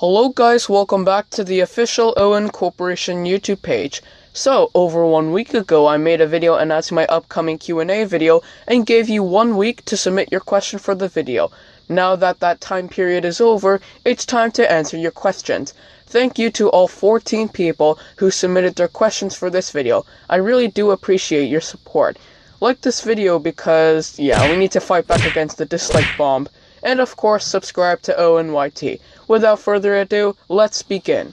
Hello guys, welcome back to the official Owen Corporation YouTube page. So, over one week ago, I made a video announcing my upcoming Q&A video and gave you one week to submit your question for the video. Now that that time period is over, it's time to answer your questions. Thank you to all 14 people who submitted their questions for this video. I really do appreciate your support. Like this video because, yeah, we need to fight back against the dislike bomb and of course subscribe to ONYT. Without further ado, let's begin.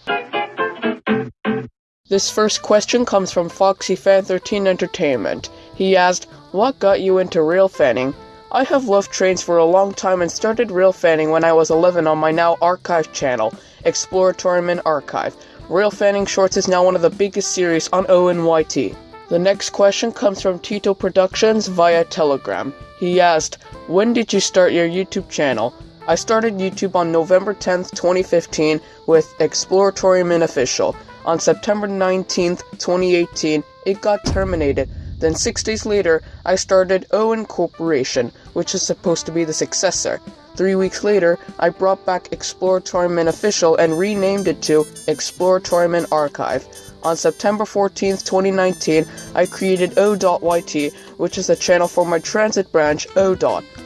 This first question comes from FoxyFan13 Entertainment. He asked, What got you into rail fanning? I have loved trains for a long time and started rail fanning when I was 11 on my now archive channel, Exploratoryman Archive. Rail fanning shorts is now one of the biggest series on ONYT. The next question comes from Tito Productions via Telegram. He asked, When did you start your YouTube channel? I started YouTube on November 10th, 2015 with Exploratoryman Official. On September 19th, 2018, it got terminated. Then six days later, I started Owen Corporation, which is supposed to be the successor. Three weeks later, I brought back Exploratoryman Official and renamed it to Exploratoryman Archive. On September 14th, 2019, I created O.YT, which is a channel for my transit branch, O.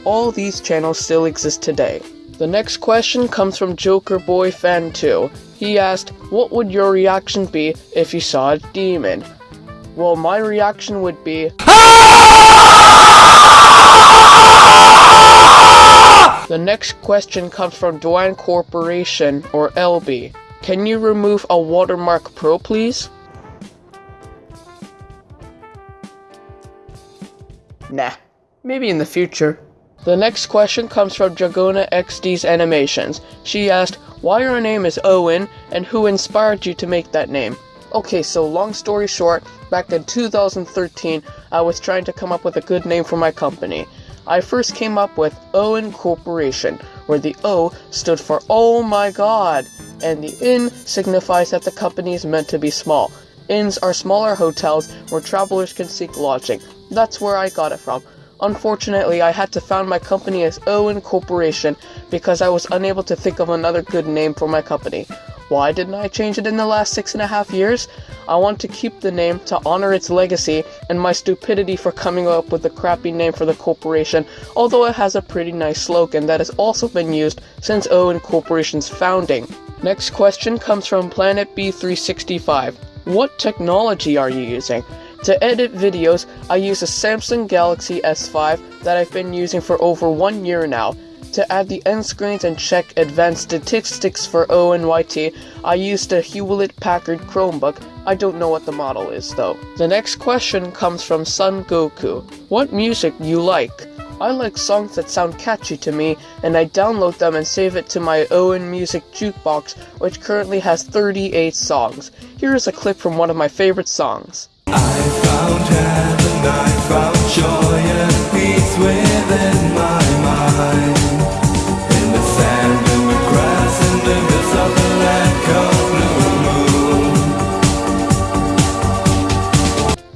All these channels still exist today. The next question comes from Joker Boy Fan 2. He asked, What would your reaction be if you saw a demon? Well, my reaction would be. The next question comes from Dwayne Corporation, or LB. Can you remove a Watermark Pro, please? Nah, maybe in the future. The next question comes from Dragona XD's Animations. She asked, why your name is Owen, and who inspired you to make that name? Okay, so long story short, back in 2013, I was trying to come up with a good name for my company. I first came up with Owen Corporation, where the O stood for Oh my god, and the Inn signifies that the company is meant to be small. Inns are smaller hotels where travelers can seek lodging. That's where I got it from. Unfortunately, I had to found my company as Owen Corporation because I was unable to think of another good name for my company. Why didn't I change it in the last six and a half years? I want to keep the name to honor its legacy and my stupidity for coming up with a crappy name for the corporation, although it has a pretty nice slogan that has also been used since Owen Corporation's founding. Next question comes from Planet B365. What technology are you using? To edit videos, I use a Samsung Galaxy S5 that I've been using for over one year now. To add the end screens and check advanced statistics for ONYT, I used a Hewlett Packard Chromebook. I don't know what the model is though. The next question comes from Sun Goku. What music you like? I like songs that sound catchy to me, and I download them and save it to my Owen Music Jukebox, which currently has 38 songs. Here is a clip from one of my favorite songs. I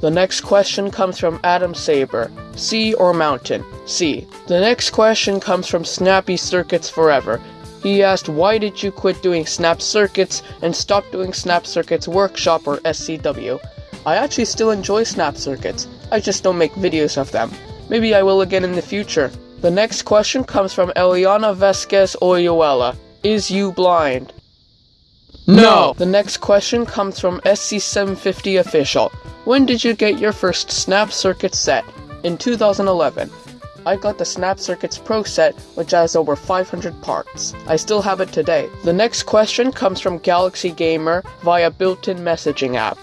the next question comes from Adam Saber. Sea or mountain? Sea. The next question comes from Snappy Circuits Forever. He asked, why did you quit doing Snap Circuits and stop doing Snap Circuits Workshop or SCW? I actually still enjoy snap circuits, I just don't make videos of them. Maybe I will again in the future. The next question comes from Eliana Vesquez Oyuela. Is you blind? No! The next question comes from SC750 Official. When did you get your first Snap Circuit set? In 2011. I got the Snap Circuits Pro set, which has over 500 parts. I still have it today. The next question comes from Galaxy Gamer via built-in messaging app.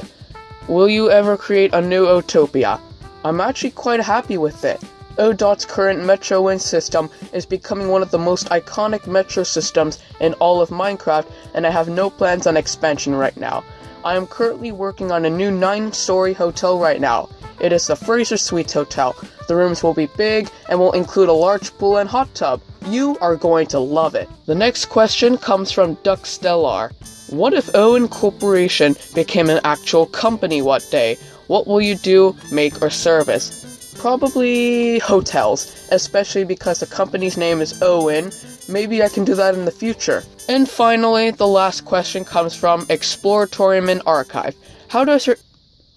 Will you ever create a new Utopia? I'm actually quite happy with it. ODOT's current Metro Wind system is becoming one of the most iconic metro systems in all of Minecraft, and I have no plans on expansion right now. I am currently working on a new 9-story hotel right now. It is the Fraser Suites Hotel. The rooms will be big and will include a large pool and hot tub. You are going to love it. The next question comes from Duck Stellar. What if Owen Corporation became an actual company one day? What will you do, make, or service? Probably hotels, especially because the company's name is Owen. Maybe I can do that in the future. And finally, the last question comes from Exploratoryman Archive. How do I?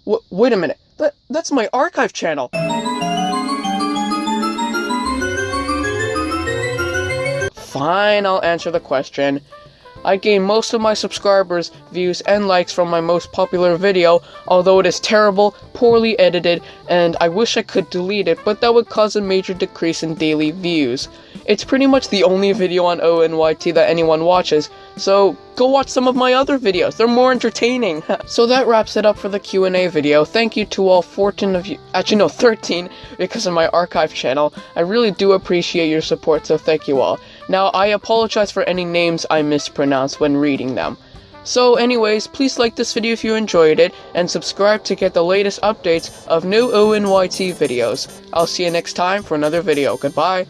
W- wait a minute. That that's my archive channel. Fine, I'll answer the question. I gain most of my subscribers, views, and likes from my most popular video, although it is terrible, poorly edited, and I wish I could delete it, but that would cause a major decrease in daily views. It's pretty much the only video on ONYT that anyone watches, so go watch some of my other videos. They're more entertaining. so that wraps it up for the Q&A video. Thank you to all 14 of you, actually no, 13 because of my archive channel. I really do appreciate your support, so thank you all. Now, I apologize for any names I mispronounced when reading them. So anyways, please like this video if you enjoyed it, and subscribe to get the latest updates of new ONYT videos. I'll see you next time for another video. Goodbye!